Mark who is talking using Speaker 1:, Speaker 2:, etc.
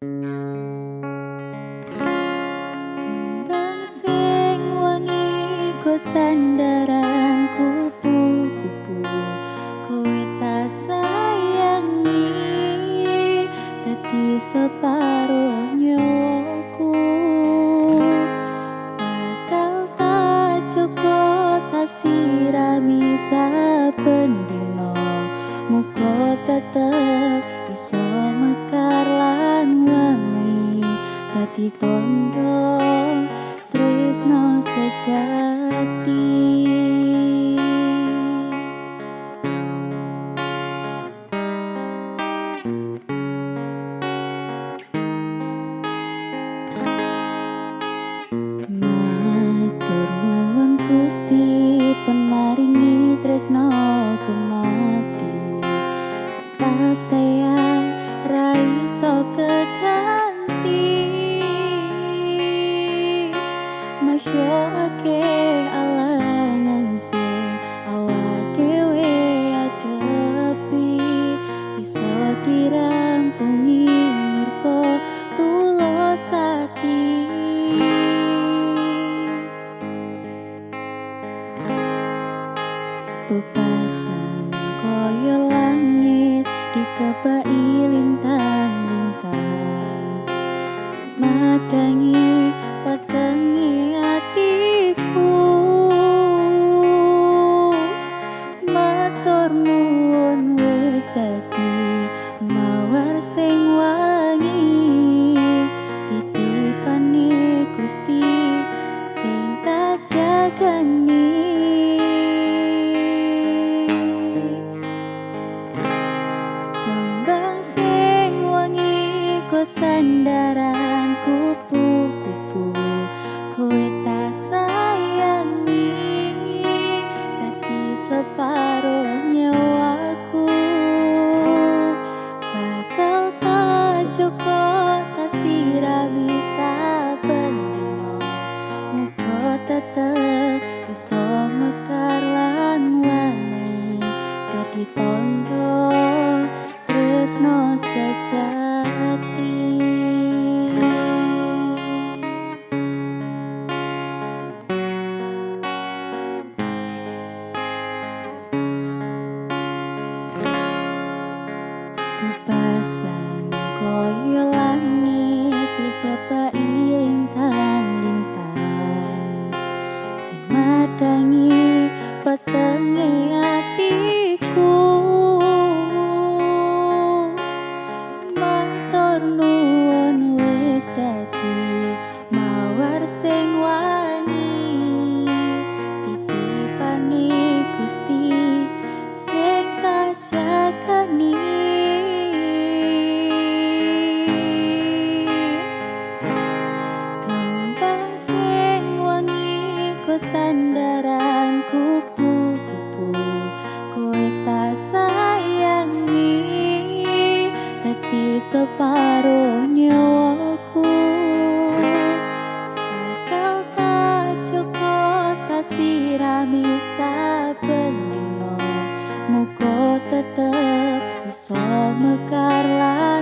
Speaker 1: Kembang sing wangi go sandaran kupu-kupu. Kowe tak sayangi Dadi separuh Dadi tondo tresno sejati. Matur nuwun Gusti penmaringi tresno kemati. Sapa sayang ra Bebasan koyo langit dikebai lintang-lintang Semadangi sandaran kupu-kupu Kowe sayangi. Dadi separuh nyawaku Bakal tak cukup tak sirami saben dino Muka tetep iso mekar lan wangi. Dadi tondo tresno sejati Bebasan koyo langit dikebai lintang-lintang Matur separuh nyawaku. Kau tak cukup tak sirami sabengimu Muka tetap iso mekar lagi